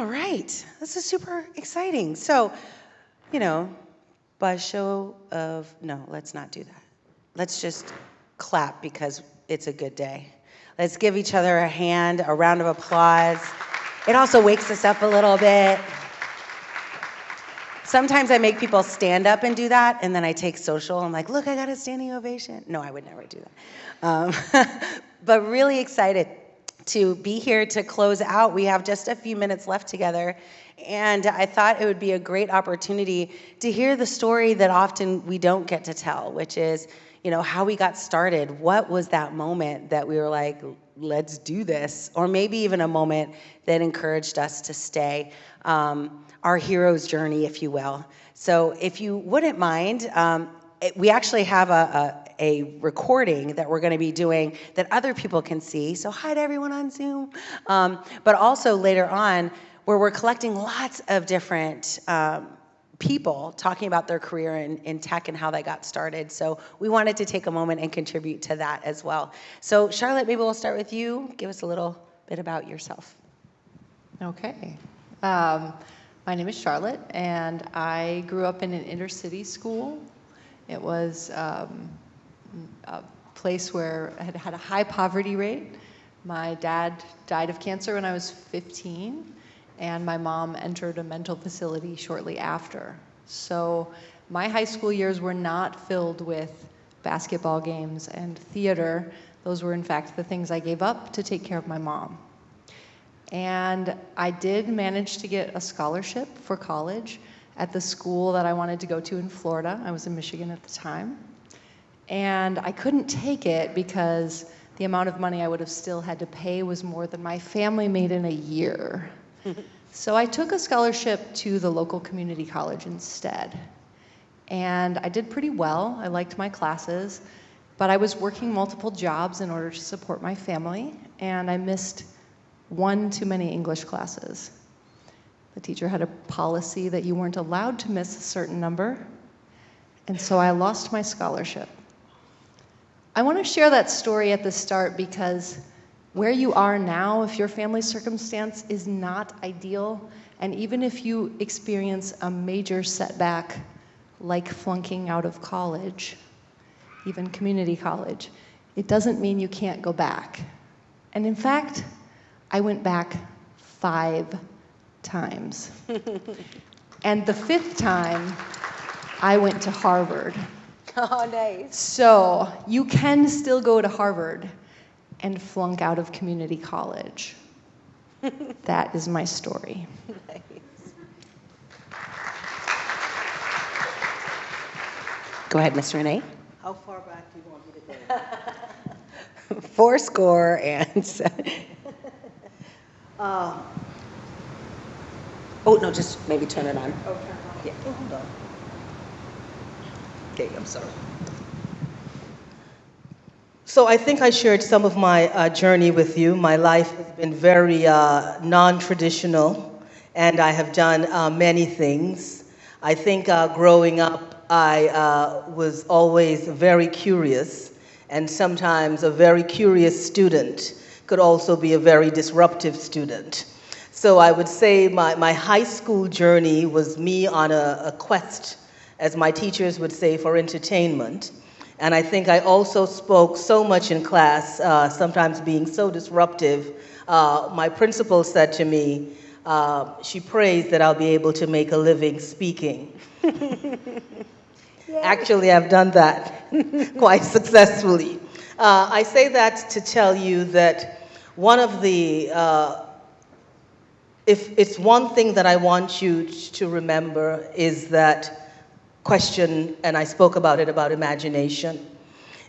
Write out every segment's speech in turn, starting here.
All right, this is super exciting. So, you know, by show of, no, let's not do that. Let's just clap because it's a good day. Let's give each other a hand, a round of applause. It also wakes us up a little bit. Sometimes I make people stand up and do that, and then I take social. I'm like, look, I got a standing ovation. No, I would never do that. Um, but really excited to be here to close out. We have just a few minutes left together. And I thought it would be a great opportunity to hear the story that often we don't get to tell, which is, you know, how we got started. What was that moment that we were like, let's do this? Or maybe even a moment that encouraged us to stay. Um, our hero's journey, if you will. So if you wouldn't mind, um, it, we actually have a, a, recording that we're going to be doing that other people can see. So hi to everyone on Zoom. Um, but also later on, where we're collecting lots of different um, people talking about their career in, in tech and how they got started. So we wanted to take a moment and contribute to that as well. So Charlotte, maybe we'll start with you. Give us a little bit about yourself. Okay. Um, my name is Charlotte, and I grew up in an inner city school. It was um, a place where I had had a high poverty rate. My dad died of cancer when I was 15, and my mom entered a mental facility shortly after. So my high school years were not filled with basketball games and theater. Those were, in fact, the things I gave up to take care of my mom. And I did manage to get a scholarship for college at the school that I wanted to go to in Florida. I was in Michigan at the time. And I couldn't take it because the amount of money I would have still had to pay was more than my family made in a year. so I took a scholarship to the local community college instead. And I did pretty well. I liked my classes. But I was working multiple jobs in order to support my family. And I missed one too many English classes. The teacher had a policy that you weren't allowed to miss a certain number, and so I lost my scholarship. I want to share that story at the start because where you are now, if your family circumstance is not ideal, and even if you experience a major setback like flunking out of college, even community college, it doesn't mean you can't go back. And in fact, I went back five times. and the fifth time, I went to Harvard. Oh, nice. So you can still go to Harvard and flunk out of community college. that is my story. Nice. Go ahead, Mr. Renee. How far back do you want me to go? Four score and uh, oh, no, just maybe turn it on. Oh, turn it on. Yeah. Oh, hold on. I'm sorry. So I think I shared some of my uh, journey with you. My life has been very uh, non-traditional, and I have done uh, many things. I think uh, growing up, I uh, was always very curious, and sometimes a very curious student could also be a very disruptive student. So I would say my, my high school journey was me on a, a quest, as my teachers would say, for entertainment. And I think I also spoke so much in class, uh, sometimes being so disruptive. Uh, my principal said to me, uh, she prays that I'll be able to make a living speaking. Actually, I've done that quite successfully. Uh, I say that to tell you that one of the, uh, if it's one thing that I want you to remember is that question, and I spoke about it, about imagination.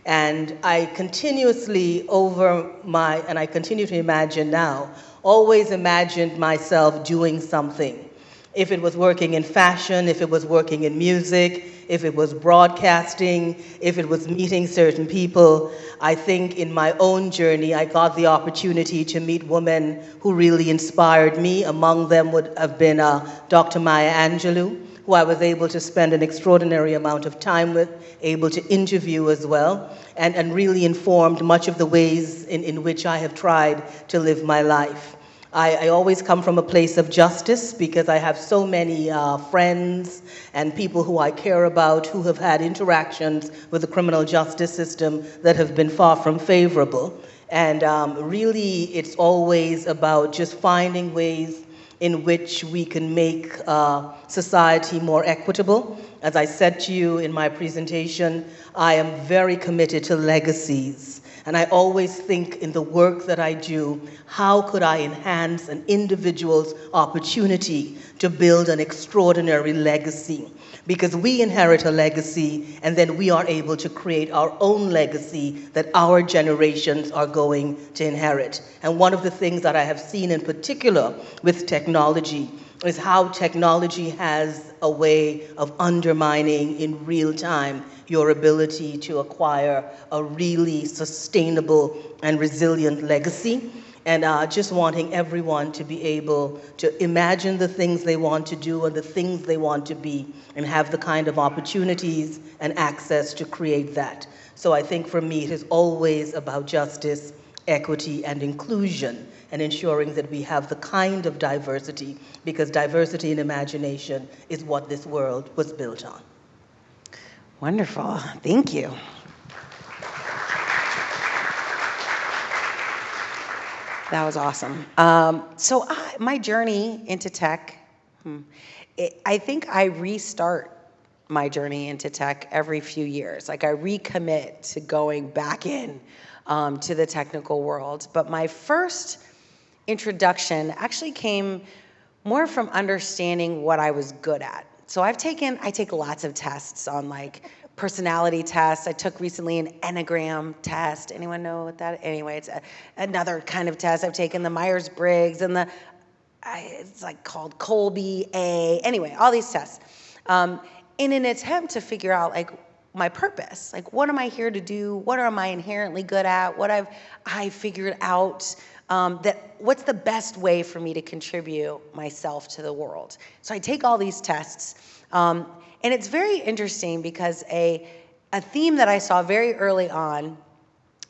And I continuously over my, and I continue to imagine now, always imagined myself doing something. If it was working in fashion, if it was working in music, if it was broadcasting, if it was meeting certain people. I think in my own journey, I got the opportunity to meet women who really inspired me. Among them would have been uh, Dr. Maya Angelou, who I was able to spend an extraordinary amount of time with, able to interview as well, and, and really informed much of the ways in, in which I have tried to live my life. I, I always come from a place of justice because I have so many uh, friends and people who I care about who have had interactions with the criminal justice system that have been far from favorable. And um, really, it's always about just finding ways in which we can make uh, society more equitable. As I said to you in my presentation, I am very committed to legacies. And I always think in the work that I do, how could I enhance an individual's opportunity to build an extraordinary legacy? Because we inherit a legacy and then we are able to create our own legacy that our generations are going to inherit. And one of the things that I have seen in particular with technology is how technology has a way of undermining in real time your ability to acquire a really sustainable and resilient legacy. And uh, just wanting everyone to be able to imagine the things they want to do and the things they want to be and have the kind of opportunities and access to create that. So I think for me, it is always about justice, equity, and inclusion and ensuring that we have the kind of diversity because diversity in imagination is what this world was built on. Wonderful. Thank you. That was awesome. Um, so I, my journey into tech, hmm, it, I think I restart my journey into tech every few years. Like I recommit to going back in um, to the technical world. But my first introduction actually came more from understanding what I was good at. So I've taken, I take lots of tests on like personality tests. I took recently an Enneagram test. Anyone know what that? Anyway, it's a, another kind of test. I've taken the Myers Briggs and the, I, it's like called Kolbe A. Anyway, all these tests, um, in an attempt to figure out like my purpose. Like, what am I here to do? What am I inherently good at? What I've I figured out? Um, that what's the best way for me to contribute myself to the world? So I take all these tests, um, and it's very interesting because a a theme that I saw very early on,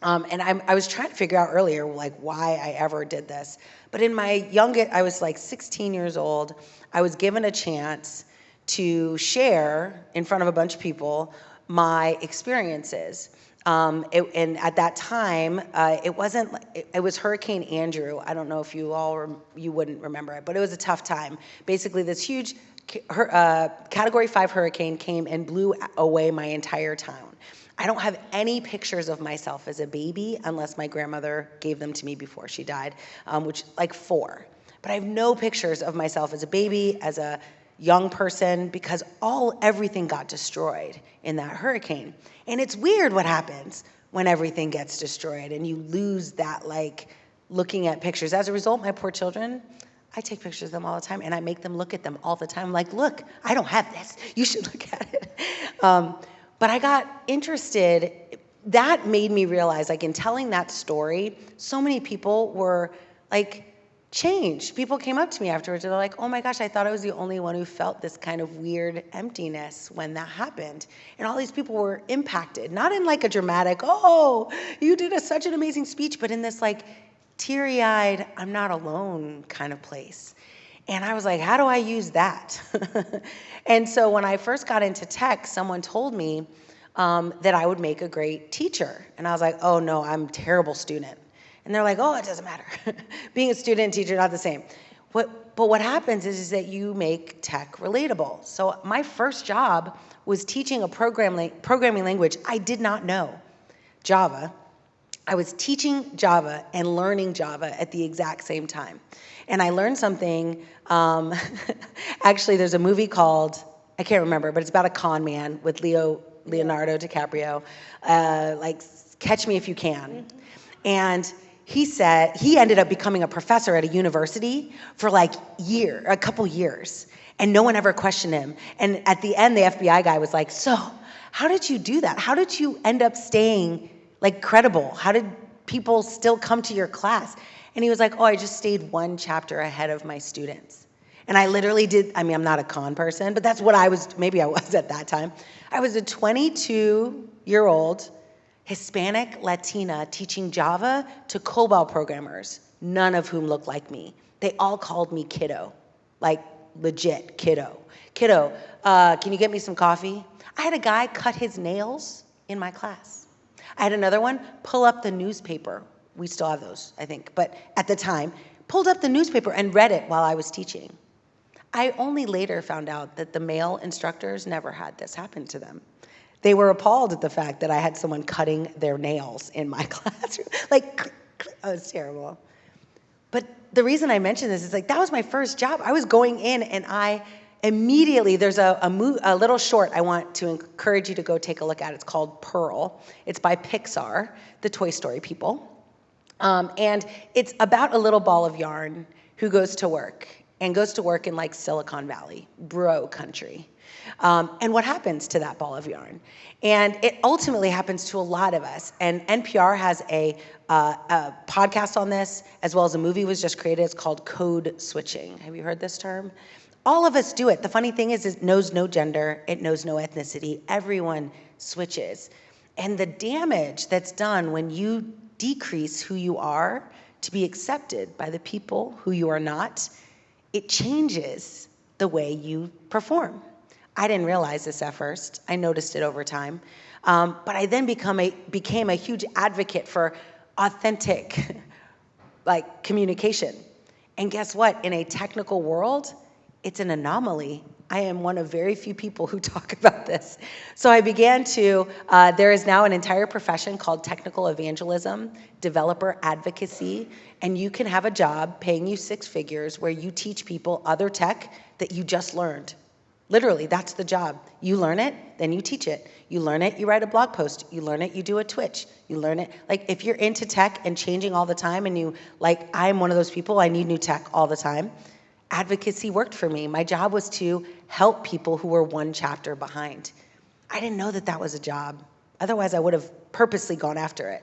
um, and I'm, I was trying to figure out earlier like why I ever did this, but in my youngest, I was like 16 years old. I was given a chance to share in front of a bunch of people my experiences. Um, it, and at that time, uh, it wasn't. It, it, was Hurricane Andrew. I don't know if you all rem, you wouldn't remember it, but it was a tough time. Basically, this huge uh, Category Five hurricane came and blew away my entire town. I don't have any pictures of myself as a baby unless my grandmother gave them to me before she died, um, which like four. But I have no pictures of myself as a baby, as a young person because all everything got destroyed in that hurricane. And it's weird what happens when everything gets destroyed and you lose that like looking at pictures. As a result, my poor children, I take pictures of them all the time and I make them look at them all the time. I'm like, look, I don't have this. You should look at it. Um, but I got interested. That made me realize, like, in telling that story, so many people were like, changed. People came up to me afterwards and they're like, oh my gosh, I thought I was the only one who felt this kind of weird emptiness when that happened. And all these people were impacted, not in like a dramatic, oh, you did a, such an amazing speech, but in this like teary eyed, I'm not alone kind of place. And I was like, how do I use that? and so when I first got into tech, someone told me um, that I would make a great teacher. And I was like, oh no, I'm a terrible student. And they're like, oh, it doesn't matter. Being a student and teacher, not the same. What, but what happens is, is that you make tech relatable. So my first job was teaching a program, programming language I did not know, Java. I was teaching Java and learning Java at the exact same time. And I learned something, um, actually there's a movie called, I can't remember, but it's about a con man with Leo, Leonardo DiCaprio, uh, like Catch Me If You Can. Mm -hmm. And he said he ended up becoming a professor at a university for like year, a couple years, and no one ever questioned him. And at the end, the FBI guy was like, "So, how did you do that? How did you end up staying like credible? How did people still come to your class?" And he was like, "Oh, I just stayed one chapter ahead of my students." And I literally did, I mean, I'm not a con person, but that's what I was, maybe I was at that time. I was a 22 year old Hispanic Latina teaching Java to COBOL programmers, none of whom looked like me. they all called me kiddo, like legit kiddo. Kiddo, uh, can you get me some coffee? I had a guy cut his nails in my class. I had another one pull up the newspaper. We still have those, I think, but at the time, pulled up the newspaper and read it while I was teaching. I only later found out that the male instructors never had this happen to them. They were appalled at the fact that I had someone cutting their nails in my classroom. Like, oh, it was terrible. But the reason I mention this is like, that was my first job. I was going in and I immediately, there's a, a, mo- a little short I want to encourage you to go take a look at. It's called Purl. It's by Pixar, the Toy Story people. Um, and it's about a little ball of yarn who goes to work and goes to work in like Silicon Valley, bro country. Um, and what happens to that ball of yarn? And it ultimately happens to a lot of us. And NPR has a, uh, a podcast on this, as well as a movie was just created. It's called Code Switching. Have you heard this term? All of us do it. The funny thing is, it knows no gender, it knows no ethnicity. Everyone switches. And the damage that's done when you decrease who you are to be accepted by the people who you are not, it changes the way you perform. I didn't realize this at first. I noticed it over time. Um, but I then become a, became a huge advocate for authentic like communication. And guess what? In a technical world, it's an anomaly. I am one of very few people who talk about this. So I began to, uh, there is now an entire profession called technical evangelism, developer advocacy, and you can have a job paying you six figures where you teach people other tech that you just learned. Literally, that's the job. You learn it, then you teach it. You learn it, you write a blog post. You learn it, you do a Twitch. You learn it. Like if you're into tech and changing all the time and you, like I'm one of those people, I need new tech all the time. Advocacy worked for me. My job was to help people who were one chapter behind. I didn't know that that was a job. Otherwise, I would have purposely gone after it.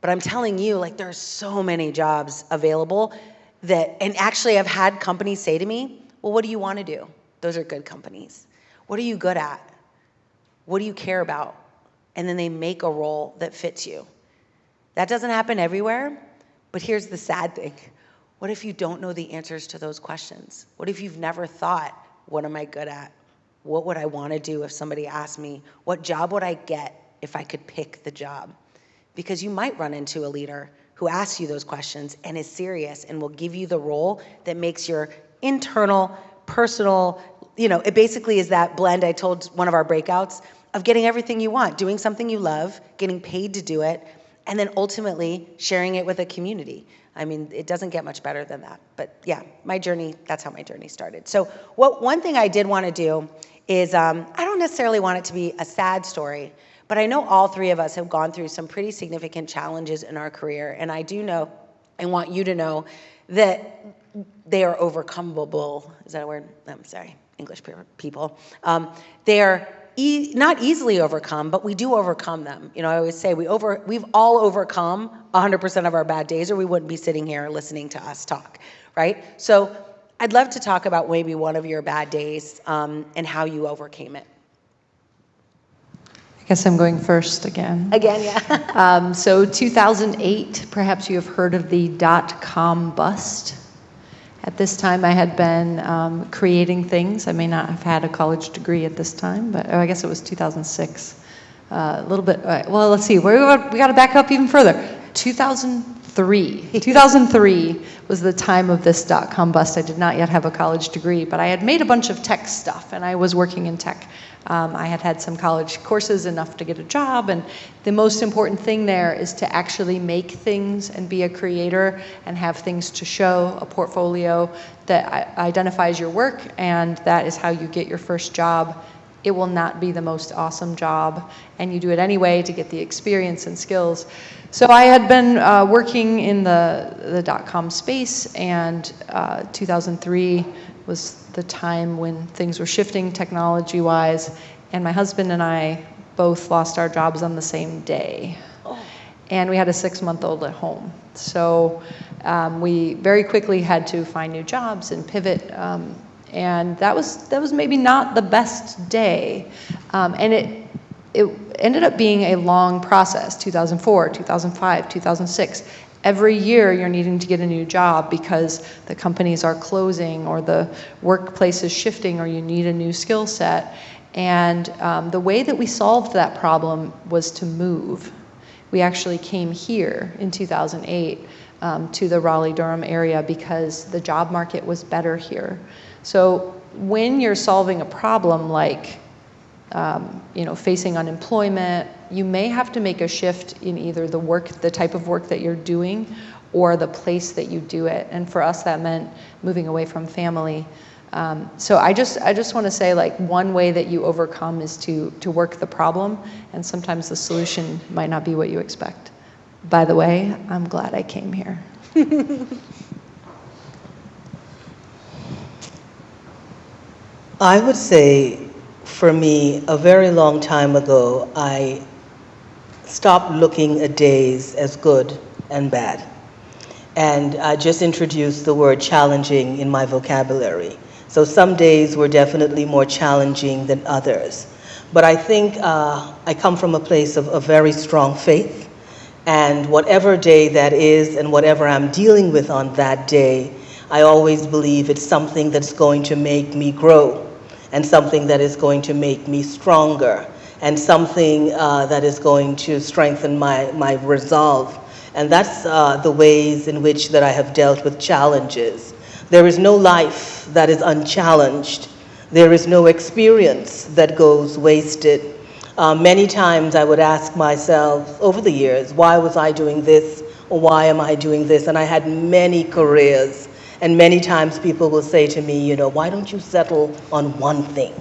But I'm telling you, like, there are so many jobs available that, and actually, I've had companies say to me, Well, what do you want to do? Those are good companies. What are you good at? What do you care about? And then they make a role that fits you. That doesn't happen everywhere, but here's the sad thing. What if you don't know the answers to those questions? What if you've never thought, what am I good at? What would I want to do if somebody asked me, what job would I get if I could pick the job? Because you might run into a leader who asks you those questions and is serious and will give you the role that makes your internal, personal, you know, it basically is that blend I told one of our breakouts of getting everything you want, doing something you love, getting paid to do it, and then ultimately sharing it with a community. I mean, it doesn't get much better than that. But yeah, my journey, that's how my journey started. So what one thing I did want to do is, um, I don't necessarily want it to be a sad story, but I know all three of us have gone through some pretty significant challenges in our career. And I do know, I want you to know that they are overcomable. Is that a word? I'm sorry, English people. Um, they are e not easily overcome, but we do overcome them. You know, I always say we over, we've all overcome 100% of our bad days, or we wouldn't be sitting here listening to us talk, right? So I'd love to talk about maybe one of your bad days um, and how you overcame it. I guess I'm going first again. Again, yeah. um, so 2008, perhaps you have heard of the dot-com bust. At this time, I had been um, creating things. I may not have had a college degree at this time, but oh, I guess it was 2006. Uh, a little bit, uh, well, let's see, we got, we got to back up even further. 2003. 2003 was the time of this dot-com bust. I did not yet have a college degree, but I had made a bunch of tech stuff, and I was working in tech. Um, I had had some college courses enough to get a job, and the most important thing there is to actually make things and be a creator and have things to show, a portfolio that identifies your work, and that is how you get your first job. It will not be the most awesome job, and you do it anyway to get the experience and skills. So I had been uh, working in the, the dot-com space, and uh, 2003 was the time when things were shifting technology wise, and my husband and I both lost our jobs on the same day. Oh. And we had a six month old at home. So um, we very quickly had to find new jobs and pivot. Um, and that was, that was maybe not the best day. Um, and it, it ended up being a long process 2004, 2005, 2006 every year you're needing to get a new job because the companies are closing or the workplace is shifting or you need a new skill set. And um, the way that we solved that problem was to move. We actually came here in 2008 um, to the Raleigh Durham area because the job market was better here. So when you're solving a problem like um, you know, facing unemployment, you may have to make a shift in either the work, the type of work that you're doing, or the place that you do it. And for us, that meant moving away from family. Um, so I just, I just want to say, like, one way that you overcome is to to work the problem, and sometimes the solution might not be what you expect. By the way, I'm glad I came here. I would say, for me, a very long time ago, I stopped looking at days as good and bad. And I just introduced the word challenging in my vocabulary. So some days were definitely more challenging than others. But I think uh, I come from a place of a very strong faith. And whatever day that is and whatever I'm dealing with on that day, I always believe it's something that's going to make me grow and something that is going to make me stronger and something uh, that is going to strengthen my, my resolve. And that's uh, the ways in which that I have dealt with challenges. There is no life that is unchallenged. There is no experience that goes wasted. Uh, many times I would ask myself over the years, why was I doing this or why am I doing this? And I had many careers and many times people will say to me, you know, why don't you settle on one thing?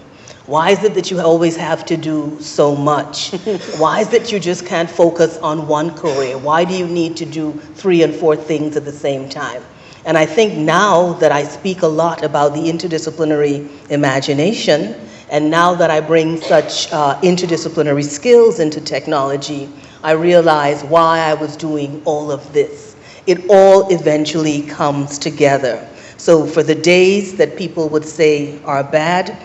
Why is it that you always have to do so much? Why is it you just can't focus on one career? Why do you need to do three and four things at the same time? And I think now that I speak a lot about the interdisciplinary imagination, and now that I bring such uh, interdisciplinary skills into technology, I realize why I was doing all of this it all eventually comes together. So for the days that people would say are bad,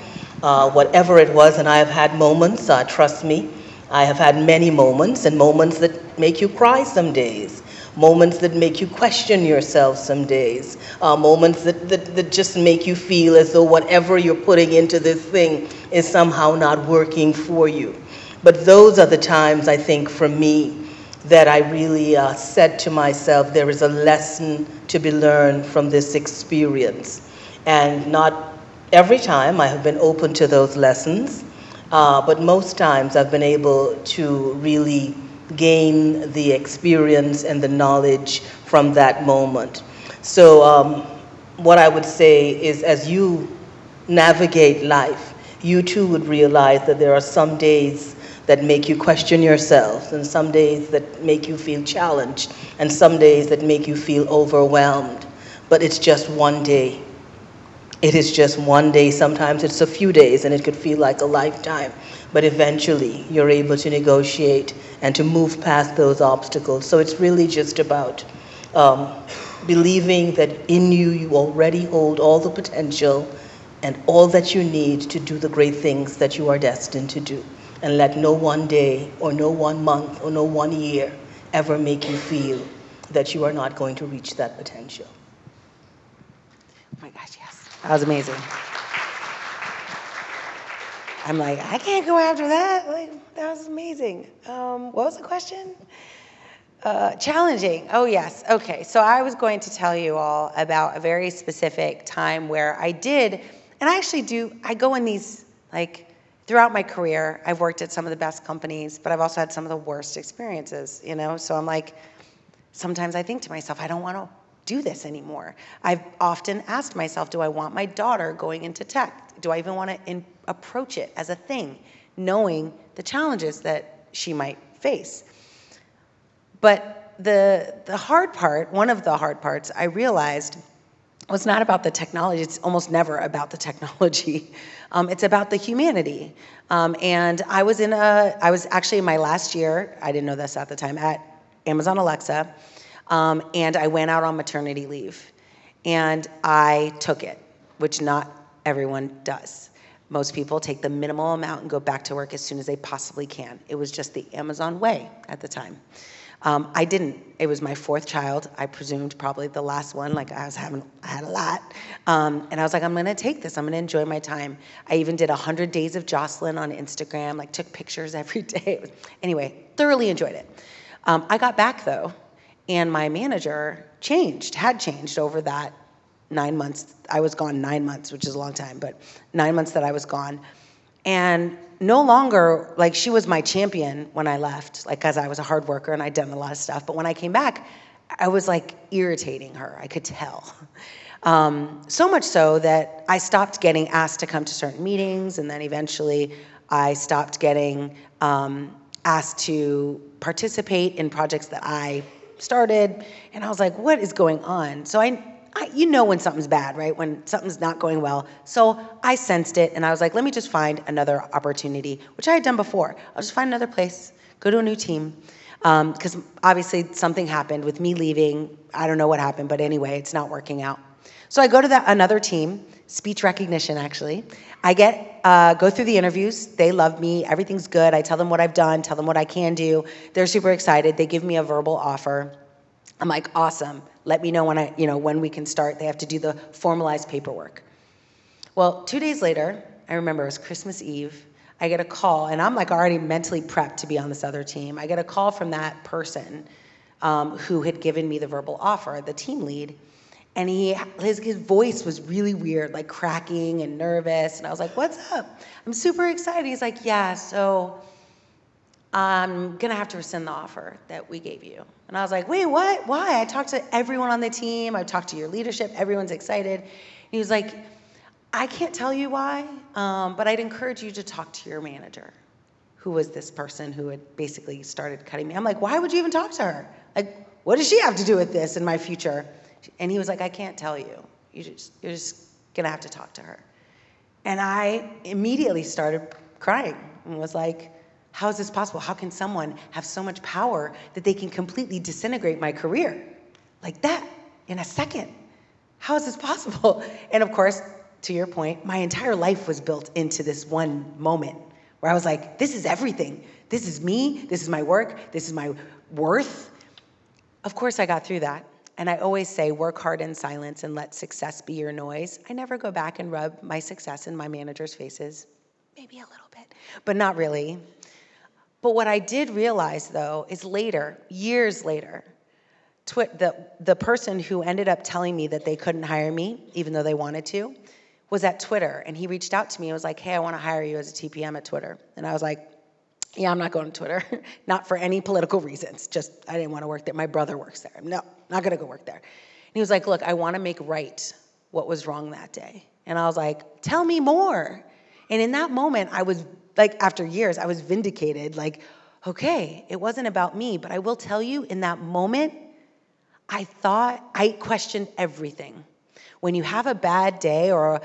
uh, whatever it was, and I have had moments, uh, trust me, I have had many moments, and moments that make you cry some days, moments that make you question yourself some days, uh, moments that, that, that just make you feel as though whatever you're putting into this thing is somehow not working for you. But those are the times, I think, for me, that I really uh, said to myself, there is a lesson to be learned from this experience. And not every time I have been open to those lessons, uh, but most times I've been able to really gain the experience and the knowledge from that moment. So um, what I would say is as you navigate life, you too would realize that there are some days that make you question yourself, and some days that make you feel challenged, and some days that make you feel overwhelmed. But it's just one day. It is just one day. Sometimes it's a few days, and it could feel like a lifetime. But eventually, you're able to negotiate and to move past those obstacles. So it's really just about um, believing that in you, you already hold all the potential and all that you need to do the great things that you are destined to do and let no one day or no one month or no one year ever make you feel that you are not going to reach that potential. Oh my gosh, yes. That was amazing. I'm like, I can't go after that. Like, that was amazing. Um, what was the question? Uh, challenging. Oh, yes. Okay. So I was going to tell you all about a very specific time where I did, and I actually do, I go in these like throughout my career, I've worked at some of the best companies, but I've also had some of the worst experiences, you know? So I'm like, sometimes I think to myself, I don't want to do this anymore. I've often asked myself, do I want my daughter going into tech? Do I even want to approach it as a thing, knowing the challenges that she might face? But the, the hard part, one of the hard parts, I realized was not about the technology. It's almost never about the technology. Um, it's about the humanity. Um, and I was in a, I was actually in my last year, I didn't know this at the time, at Amazon Alexa, um, and I went out on maternity leave. And I took it, which not everyone does. Most people take the minimal amount and go back to work as soon as they possibly can. It was just the Amazon way at the time. Um, I didn't. It was my fourth child. I presumed probably the last one. Like I was having, I had a lot, um, and I was like, I'm gonna take this. I'm gonna enjoy my time. I even did hundred days of Jocelyn on Instagram. Like took pictures every day. anyway, thoroughly enjoyed it. Um, I got back though, and my manager changed, had changed over that nine months. I was gone nine months, which is a long time, but nine months that I was gone. And no longer, like, she was my champion when I left, like, because I was a hard worker and I'd done a lot of stuff. But when I came back, I was like irritating her. I could tell. Um, so much so that I stopped getting asked to come to certain meetings, and then eventually I stopped getting um, asked to participate in projects that I started. And I was like, what is going on? So I I, you know when something's bad, right? When something's not going well. So I sensed it and I was like, let me just find another opportunity, which I had done before. I'll just find another place, go to a new team. Because um, obviously something happened with me leaving. I don't know what happened, but anyway, it's not working out. So I go to that another team, speech recognition actually. I get uh, go through the interviews. They love me. Everything's good. I tell them what I've done, tell them what I can do. They're super excited. They give me a verbal offer. I'm like, awesome. Let me know when I, you know, when we can start. They have to do the formalized paperwork. Well, two days later, I remember it was Christmas Eve. I get a call, and I'm like already mentally prepped to be on this other team. I get a call from that person um, who had given me the verbal offer, the team lead, and he his, his voice was really weird, like cracking and nervous. And I was like, "What's up?" I'm super excited. He's like, "Yeah, so I'm gonna have to rescind the offer that we gave you. And I was like, wait, what? Why? I talked to everyone on the team. I've talked to your leadership. Everyone's excited. He was like, I can't tell you why, um, but I'd encourage you to talk to your manager, who was this person who had basically started cutting me. I'm like, why would you even talk to her? Like, what does she have to do with this in my future? And he was like, I can't tell you. You just, you're just gonna have to talk to her. And I immediately started crying and was like, how is this possible? How can someone have so much power that they can completely disintegrate my career like that in a second? How is this possible? And of course, to your point, my entire life was built into this one moment where I was like, this is everything. This is me. This is my work. This is my worth. Of course, I got through that. And I always say, work hard in silence and let success be your noise. I never go back and rub my success in my manager's faces. Maybe a little bit, but not really. But what I did realize though is later, years later, the, the person who ended up telling me that they couldn't hire me, even though they wanted to, was at Twitter. And he reached out to me and was like, hey, I want to hire you as a TPM at Twitter. And I was like, yeah, I'm not going to Twitter. not for any political reasons. Just, I didn't want to work there. My brother works there. No, not going to go work there. And he was like, look, I want to make right what was wrong that day. And I was like, tell me more. And in that moment, I was like after years, I was vindicated, like, okay, it wasn't about me. But I will tell you, in that moment, I thought, I questioned everything. When you have a bad day or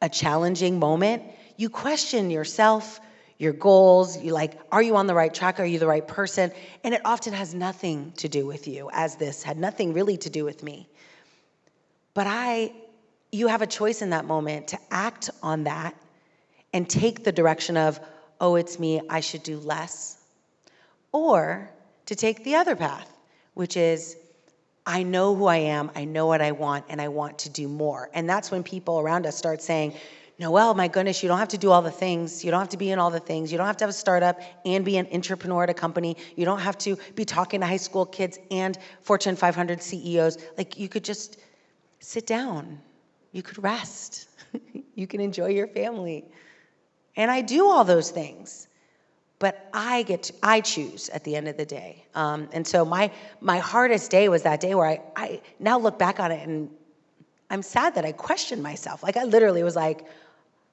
a challenging moment, you question yourself, your goals, you like, are you on the right track? Are you the right person? And it often has nothing to do with you, as this had nothing really to do with me. But I, you have a choice in that moment to act on that and take the direction of, oh, it's me, I should do less. Or to take the other path, which is, I know who I am, I know what I want, and I want to do more. And that's when people around us start saying, Noelle, my goodness, you don't have to do all the things. You don't have to be in all the things. You don't have to have a startup and be an entrepreneur at a company. You don't have to be talking to high school kids and Fortune 500 CEOs. Like, you could just sit down. You could rest. you can enjoy your family. And I do all those things. But I get to, I choose at the end of the day. Um, and so my my hardest day was that day where I, I now look back on it and I'm sad that I questioned myself. Like I literally was like,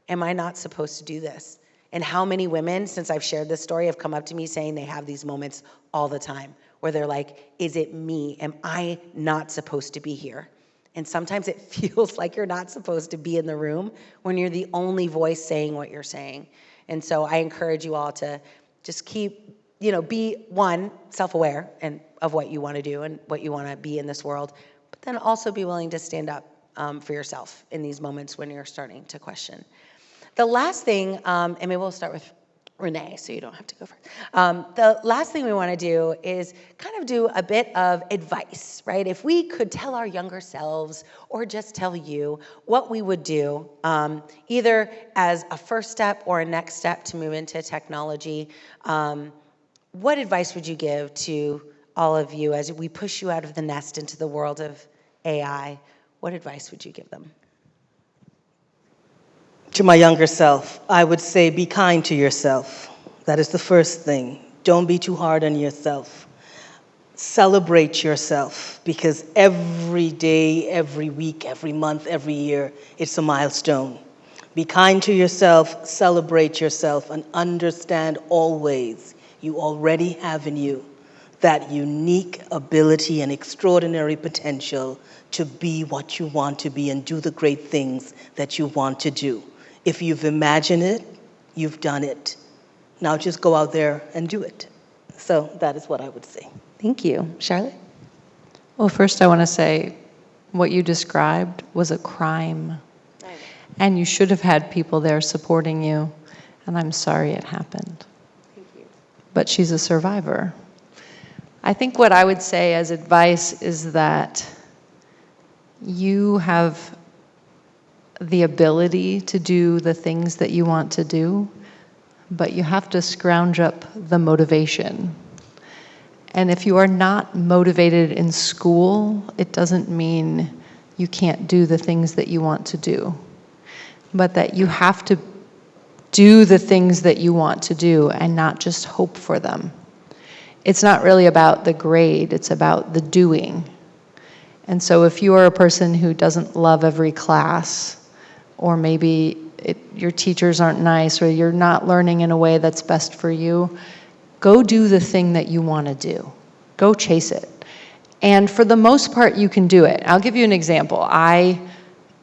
am I not supposed to do this? And how many women, since I've shared this story, have come up to me saying they have these moments all the time where they're like, is it me? Am I not supposed to be here? And sometimes it feels like you're not supposed to be in the room when you're the only voice saying what you're saying. And so I encourage you all to just keep, you know, be one, self aware and of what you want to do and what you want to be in this world, but then also be willing to stand up um, for yourself in these moments when you're starting to question. The last thing, um, and maybe we'll start with Renee, so you don't have to go first. Um, the last thing we want to do is kind of do a bit of advice, right? If we could tell our younger selves or just tell you what we would do, um, either as a first step or a next step to move into technology, um, what advice would you give to all of you as we push you out of the nest into the world of AI? What advice would you give them? To my younger self, I would say be kind to yourself. That is the first thing. Don't be too hard on yourself. Celebrate yourself because every day, every week, every month, every year, it's a milestone. Be kind to yourself, celebrate yourself, and understand always you already have in you that unique ability and extraordinary potential to be what you want to be and do the great things that you want to do. If you've imagined it, you've done it. Now just go out there and do it. So that is what I would say. Thank you. Charlotte? Well, first I want to say what you described was a crime. And you should have had people there supporting you. And I'm sorry it happened. But she's a survivor. I think what I would say as advice is that you have the ability to do the things that you want to do, but you have to scrounge up the motivation. And if you are not motivated in school, it doesn't mean you can't do the things that you want to do, but that you have to do the things that you want to do and not just hope for them. It's not really about the grade, it's about the doing. And so if you are a person who doesn't love every class, or maybe it, your teachers aren't nice, or you're not learning in a way that's best for you, go do the thing that you want to do. Go chase it. And for the most part, you can do it. I'll give you an example. I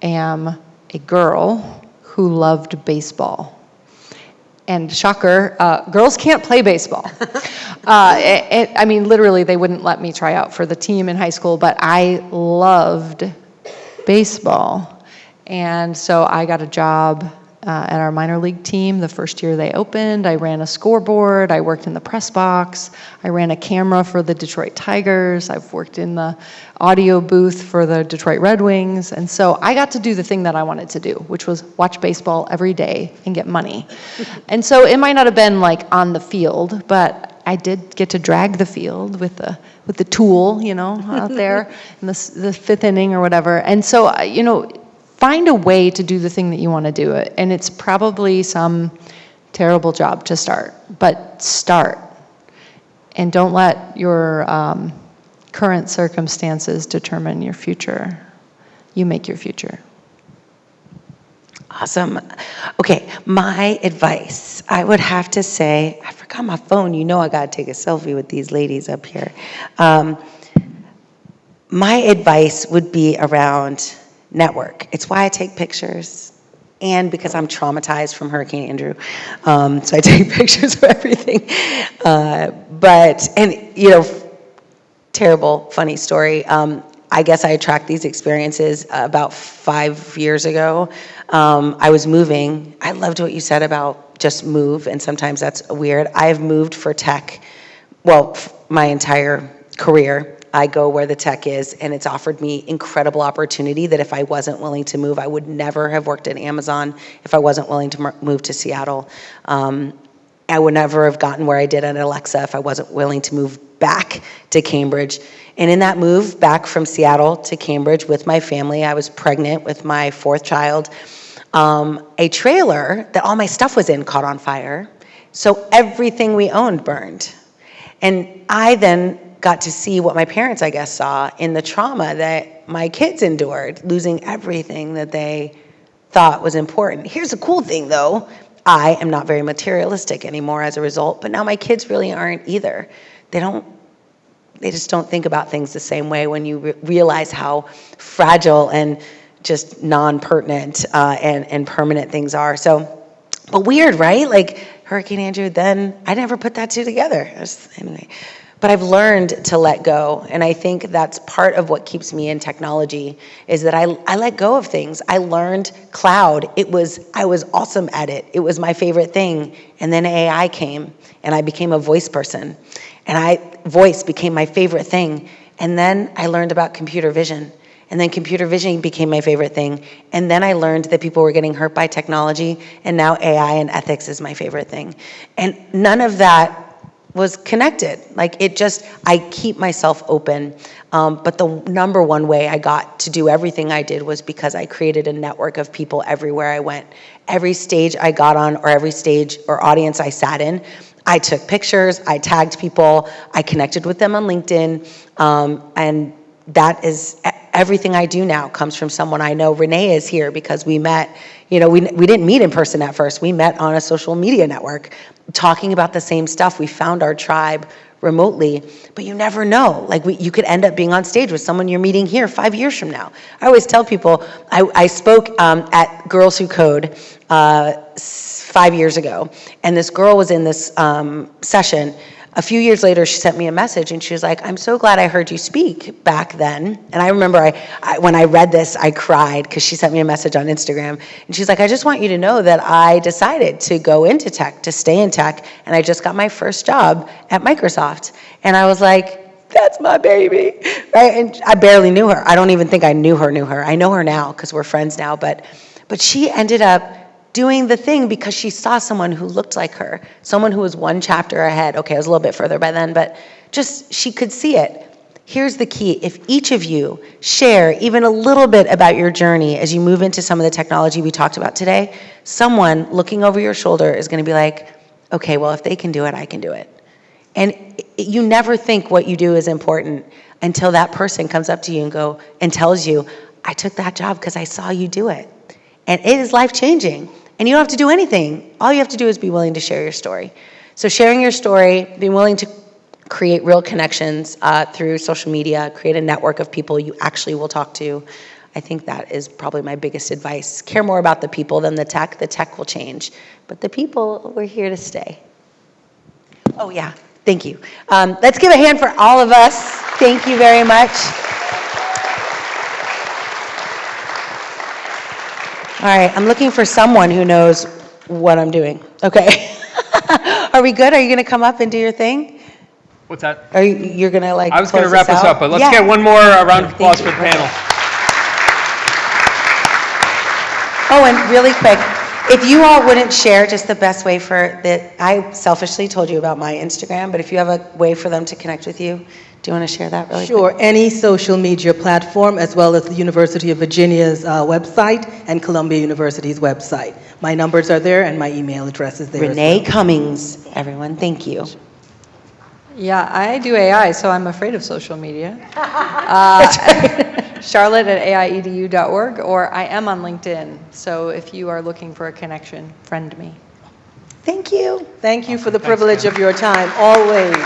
am a girl who loved baseball. And shocker, uh, girls can't play baseball. uh, it, it, I mean, literally, they wouldn't let me try out for the team in high school, but I loved baseball. And so I got a job uh, at our minor league team the first year they opened. I ran a scoreboard. I worked in the press box. I ran a camera for the Detroit Tigers. I've worked in the audio booth for the Detroit Red Wings. And so I got to do the thing that I wanted to do, which was watch baseball every day and get money. and so it might not have been like on the field, but I did get to drag the field with the with the tool, you know, out there in the, the fifth inning or whatever. And so, uh, you know, find a way to do the thing that you want to do it. And it's probably some terrible job to start, but start. And don't let your um, current circumstances determine your future. You make your future. Awesome. Okay, my advice, I would have to say, I forgot my phone. You know I got to take a selfie with these ladies up here. Um, my advice would be around network. It's why I take pictures and because I'm traumatized from Hurricane Andrew. Um, so I take pictures of everything. Uh, but, and you know, terrible, funny story. Um, I guess I attract these experiences about five years ago. Um, I was moving. I loved what you said about just move, and sometimes that's weird. I've moved for tech, well, my entire career. I go where the tech is, and it's offered me incredible opportunity that if I wasn't willing to move, I would never have worked at Amazon if I wasn't willing to move to Seattle. Um, I would never have gotten where I did at Alexa if I wasn't willing to move back to Cambridge. And in that move back from Seattle to Cambridge with my family, I was pregnant with my fourth child. Um, a trailer that all my stuff was in caught on fire. So everything we owned burned. And I then got to see what my parents, I guess, saw in the trauma that my kids endured, losing everything that they thought was important. Here's a cool thing though I am not very materialistic anymore as a result, but now my kids really aren't either. They don't, they just don't think about things the same way when you re realize how fragile and just non-pertinent uh, and, and permanent things are. So, but weird, right? Like Hurricane Andrew, then I never put that two together. Anyway. But I've learned to let go, and I think that's part of what keeps me in technology is that I, I let go of things. I learned cloud. It was I was awesome at it. It was my favorite thing. And then AI came and I became a voice person. And I voice became my favorite thing. And then I learned about computer vision. And then computer vision became my favorite thing. And then I learned that people were getting hurt by technology. And now AI and ethics is my favorite thing. And none of that was connected. Like it just, I keep myself open. Um, but the number one way I got to do everything I did was because I created a network of people everywhere I went. Every stage I got on, or every stage or audience I sat in, I took pictures, I tagged people, I connected with them on LinkedIn, um, and that is everything I do now comes from someone I know. Renee is here because we met, you know, we, we didn't meet in person at first. We met on a social media network talking about the same stuff. We found our tribe remotely, but you never know. Like we, you could end up being on stage with someone you're meeting here five years from now. I always tell people, I, I spoke um, at Girls Who Code uh, five years ago, and this girl was in this um, session a few years later, she sent me a message and she was like, I'm so glad I heard you speak back then. And I remember I, I when I read this, I cried because she sent me a message on Instagram. And she's like, I just want you to know that I decided to go into tech, to stay in tech. And I just got my first job at Microsoft. And I was like, that's my baby, right? And I barely knew her. I don't even think I knew her, knew her. I know her now because we're friends now. But, but she ended up doing the thing because she saw someone who looked like her, someone who was one chapter ahead. Okay, I was a little bit further by then, but just she could see it. Here's the key if each of you share even a little bit about your journey as you move into some of the technology we talked about today, someone looking over your shoulder is going to be like, okay, well, if they can do it, I can do it. And you never think what you do is important until that person comes up to you and go and tells you, I took that job because I saw you do it. And it is life changing. And you don't have to do anything. All you have to do is be willing to share your story. So, sharing your story, being willing to create real connections uh, through social media, create a network of people you actually will talk to. I think that is probably my biggest advice. Care more about the people than the tech. The tech will change, but the people, we're here to stay. Oh, yeah. Thank you. Um, let's give a hand for all of us. Thank you very much. All right, I'm looking for someone who knows what I'm doing. Okay. Are we good? Are you going to come up and do your thing? What's that? Are you, you're going to like I was going to wrap us out? up, but let's Yeah. get one more uh, round of applause for the panel. Oh, and really quick, if you all wouldn't share just the best way for that, I selfishly told you about my Instagram, but if you have a way for them to connect with you, do you want to share that really quick? Sure, any social media platform, as well as the University of Virginia's uh, website and Columbia University's website. My numbers are there and my email address is there as Renee well. Cummings, everyone, thank you. Yeah, I do AI, so I'm afraid of social media. Uh, Charlotte at aiedu.org, or I am on LinkedIn. So if you are looking for a connection, friend me. Thank you. Thank you for the privilege of your time, always.